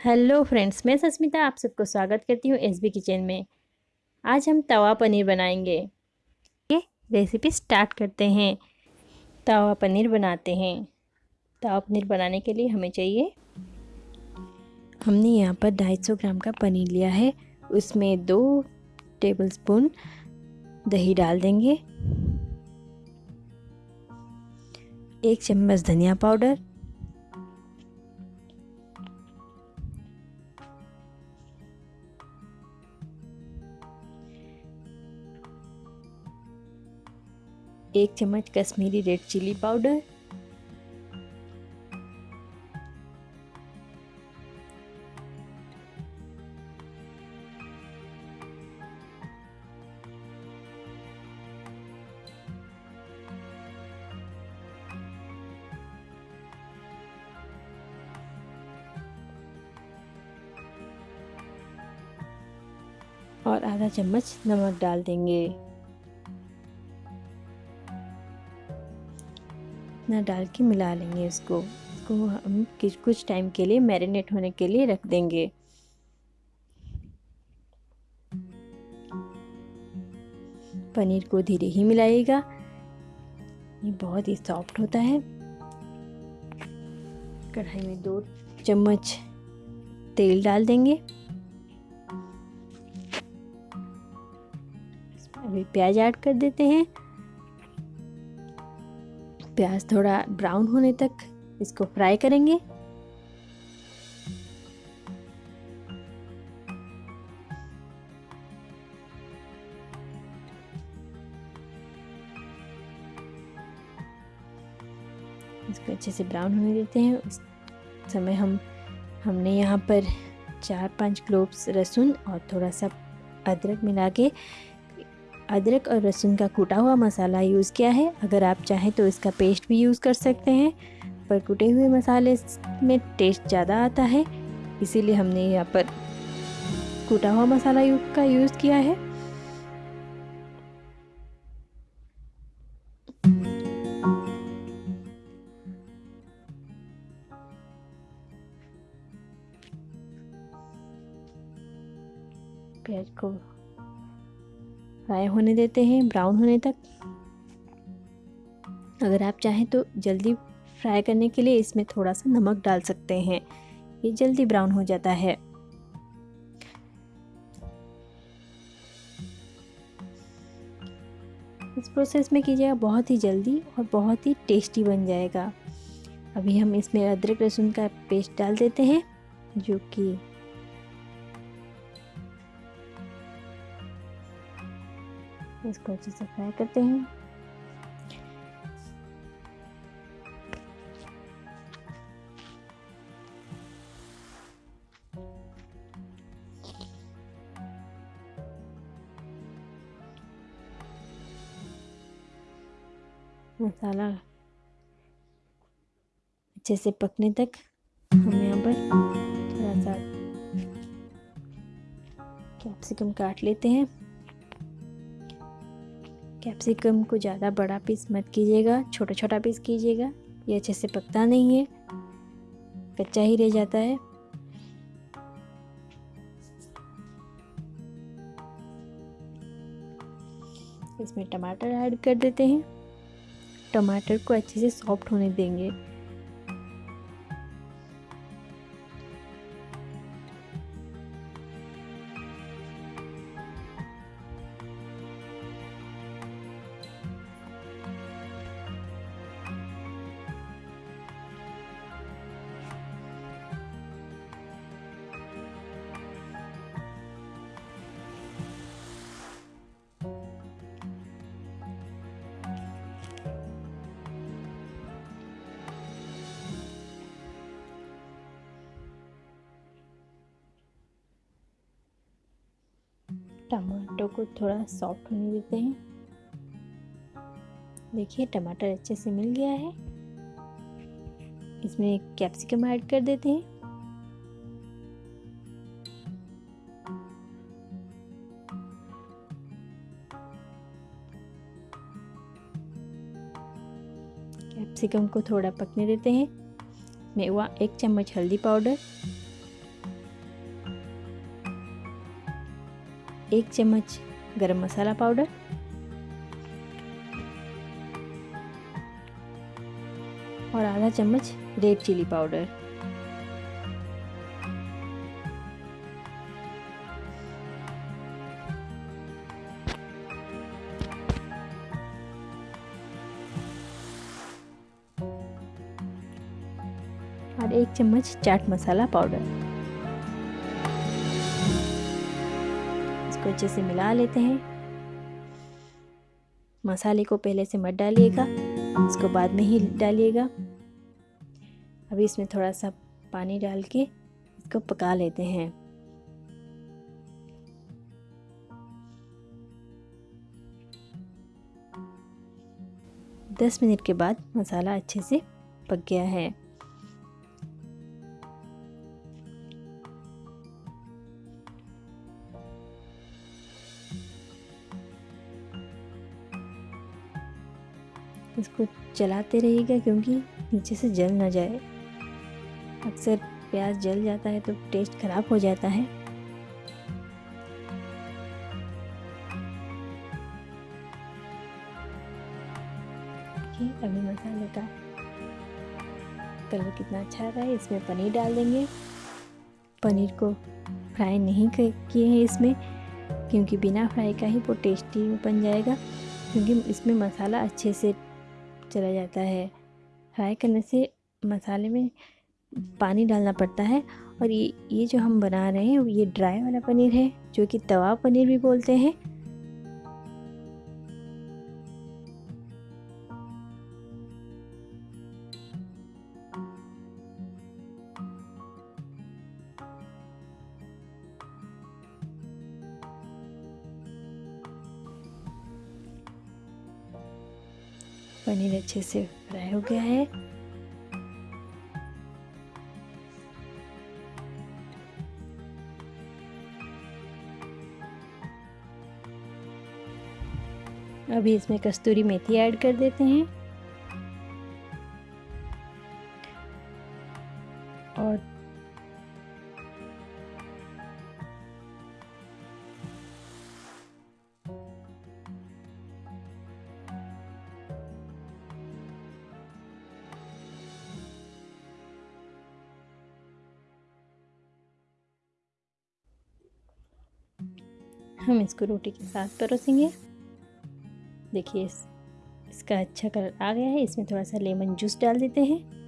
Hello friends, मैं सस्मिता आप सबको स्वागत करती हूँ एस बी किचन में। आज हम तवा पनीर बनाएँगे। ये रेसिपी स्टार्ट करते हैं। तवा पनीर बनाते हैं। तवा पनीर बनाने के लिए हमें चाहिए, हमने यहाँ पर 250 ग्राम का पनीर लिया है। उसमें दो टेबलस्पून दही डाल देंगे। एक चम्मच धनिया पाउडर। एक चम्मच कश्मीरी रेड चिली पाउडर। और आधा चम्मच नमक डाल देंगे। इतना डाल के मिला लेंगे इसको। इसको हम कुछ टाइम के लिए मैरिनेट होने के लिए रख देंगे। पनीर को धीरे ही मिलाइएगा। ये बहुत ही सॉफ्ट होता है। कढ़ाई में दो चम्मच तेल डाल देंगे। अभी प्याज ऐड कर देते हैं। प्याज थोड़ा ब्राउन होने तक इसको फ्राई करेंगे। इसको अच्छे से ब्राउन होने देते हैं। उस समय हम, हमने यहाँ पर चार पाँच क्लोव्स लहसुन और थोड़ा सा अदरक मिला के अदरक और लहसुन का कूटा हुआ मसाला यूज़ किया है। अगर आप चाहें तो इसका पेस्ट भी यूज़ कर सकते हैं। पर कूटे हुए मसाले में टेस्ट ज़्यादा आता है, इसीलिए हमने यहाँ पर कूटा हुआ मसाला का यूज़ किया है। प्याज को फ्राई होने देते हैं, ब्राउन होने तक। अगर आप चाहें तो जल्दी फ्राई करने के लिए इसमें थोड़ा सा नमक डाल सकते हैं। ये जल्दी ब्राउन हो जाता है। इस प्रोसेस में कीजिएगा बहुत ही जल्दी और बहुत ही टेस्टी बन जाएगा। अभी हम इसमें अदरक लहसुन का पेस्ट डाल देते हैं, जो कि इसको अच्छे से फ्राई करते हैं। मसाला अच्छे से पकने तक हम यहाँ पर थोड़ा सा कैप्सिकम काट लेते हैं। कैप्सिकम को ज़्यादा बड़ा पीस मत कीजिएगा छोटा छोटा पीस कीजिएगा, ये अच्छे से पकता नहीं है, कच्चा ही रह जाता है। इसमें टमाटर ऐड कर देते हैं। टमाटर को अच्छे से सॉफ्ट होने देंगे। टमाटो को थोड़ा सॉफ्ट होने देते हैं। देखिए, टमाटर अच्छे से मिल गया है। इसमें कैप्सिकम ऐड कर देते हैं। कैप्सिकम को थोड़ा पकने देते हैं। मैं वहाँ एक चम्मच हल्दी पाउडर। एक चम्मच गरम मसाला पाउडर, और आधा चम्मच रेड चिली पाउडर। और एक चम्मच चाट मसाला पाउडर। अच्छे से मिला लेते हैं। मसाले को पहले से मत डालिएगा, इसको बाद में ही डालिएगा। अभी इसमें थोड़ा सा पानी डाल के इसको पका लेते हैं। दस मिनट के बाद मसाला अच्छे से पक गया है। इसको चलाते रहिएगा क्योंकि नीचे से जल ना जाए। अक्सर प्याज जल जाता है तो टेस्ट ख़राब हो जाता है। अभी मसाले का कलर कितना अच्छा आ रहा है, इसमें पनीर डाल देंगे। पनीर को फ्राई नहीं किए हैं इसमें, क्योंकि बिना फ्राई का ही वो टेस्टी बन जाएगा, क्योंकि इसमें मसाला अच्छे से चला जाता है। फ्राई करने से मसाले में पानी डालना पड़ता है और ये ये जो हम बना रहे हैं, ये ड्राई वाला पनीर है, जो कि तवा पनीर भी बोलते हैं। पनीर अच्छे से फ्राई हो गया है। अभी इसमें कस्तूरी मेथी ऐड कर देते हैं। हम इसको रोटी के साथ परोसेंगे। देखिए इस, इसका अच्छा कलर आ गया है। इसमें थोड़ा सा लेमन जूस डाल देते हैं।